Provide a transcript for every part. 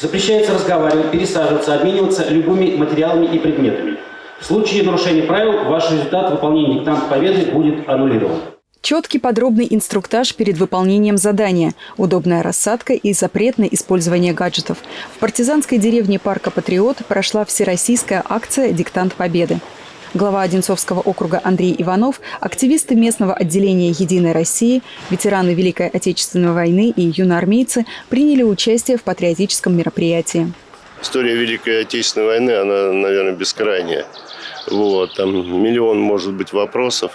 Запрещается разговаривать, пересаживаться, обмениваться любыми материалами и предметами. В случае нарушения правил ваш результат выполнения диктанта победы будет аннулирован. Четкий подробный инструктаж перед выполнением задания, удобная рассадка и запрет на использование гаджетов. В партизанской деревне парка «Патриот» прошла всероссийская акция «Диктант Победы». Глава Одинцовского округа Андрей Иванов, активисты местного отделения «Единой России», ветераны Великой Отечественной войны и юноармейцы приняли участие в патриотическом мероприятии. История Великой Отечественной войны, она, наверное, бескрайняя. Вот, там миллион, может быть, вопросов.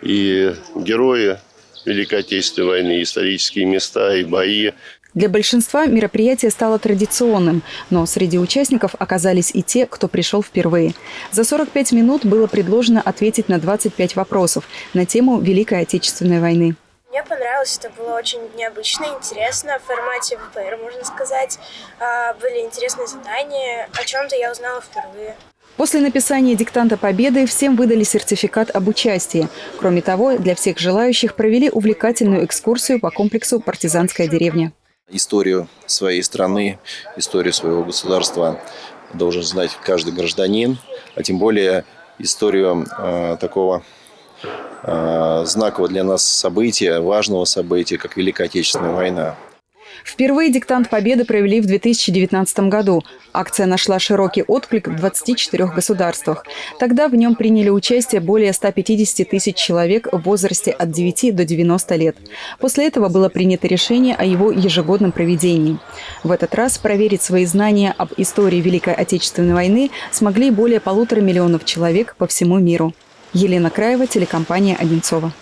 И герои Великой Отечественной войны, исторические места и бои. Для большинства мероприятие стало традиционным, но среди участников оказались и те, кто пришел впервые. За 45 минут было предложено ответить на 25 вопросов на тему Великой Отечественной войны. Мне понравилось, это было очень необычно, интересно, в формате ВПР, можно сказать. А, были интересные задания, о чем-то я узнала впервые. После написания диктанта победы всем выдали сертификат об участии. Кроме того, для всех желающих провели увлекательную экскурсию по комплексу «Партизанская деревня». Историю своей страны, историю своего государства должен знать каждый гражданин, а тем более историю э, такого э, знакового для нас события, важного события, как Великая Отечественная война. Впервые диктант Победы провели в 2019 году. Акция нашла широкий отклик в 24 государствах. Тогда в нем приняли участие более 150 тысяч человек в возрасте от 9 до 90 лет. После этого было принято решение о его ежегодном проведении. В этот раз проверить свои знания об истории Великой Отечественной войны смогли более полутора миллионов человек по всему миру. Елена Краева, телекомпания «Одинцова».